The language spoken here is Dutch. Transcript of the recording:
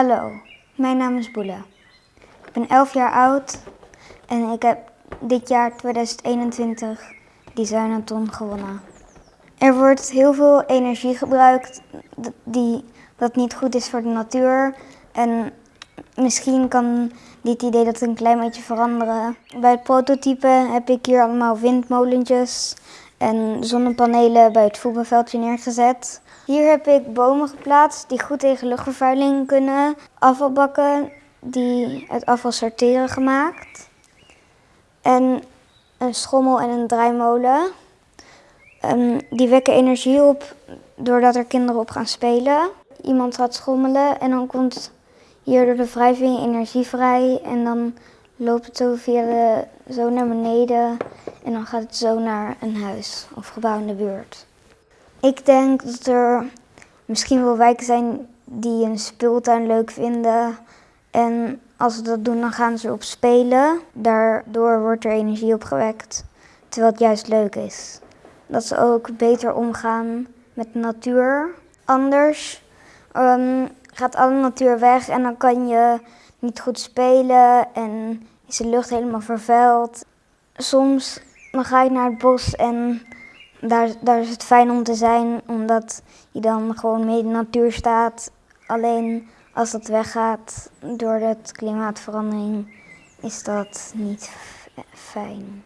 Hallo, mijn naam is Boele. Ik ben 11 jaar oud en ik heb dit jaar 2021 Designathon gewonnen. Er wordt heel veel energie gebruikt die, dat niet goed is voor de natuur. En misschien kan dit idee dat een klein beetje veranderen. Bij het prototype heb ik hier allemaal windmolentjes en zonnepanelen bij het voetbalveldje neergezet. Hier heb ik bomen geplaatst die goed tegen luchtvervuiling kunnen. Afvalbakken die het afval sorteren gemaakt. En een schommel en een draaimolen. Um, die wekken energie op doordat er kinderen op gaan spelen. Iemand gaat schommelen en dan komt hier door de wrijving energie vrij. En dan loopt het zo, via de, zo naar beneden en dan gaat het zo naar een huis of gebouw in de buurt. Ik denk dat er misschien wel wijken zijn die een speeltuin leuk vinden. En als ze dat doen, dan gaan ze op spelen. Daardoor wordt er energie opgewekt, terwijl het juist leuk is. Dat ze ook beter omgaan met de natuur. Anders um, gaat alle natuur weg en dan kan je niet goed spelen en is de lucht helemaal vervuild. Soms dan ga ik naar het bos en daar, daar is het fijn om te zijn, omdat je dan gewoon mee in de natuur staat. Alleen als dat weggaat door de klimaatverandering, is dat niet fijn.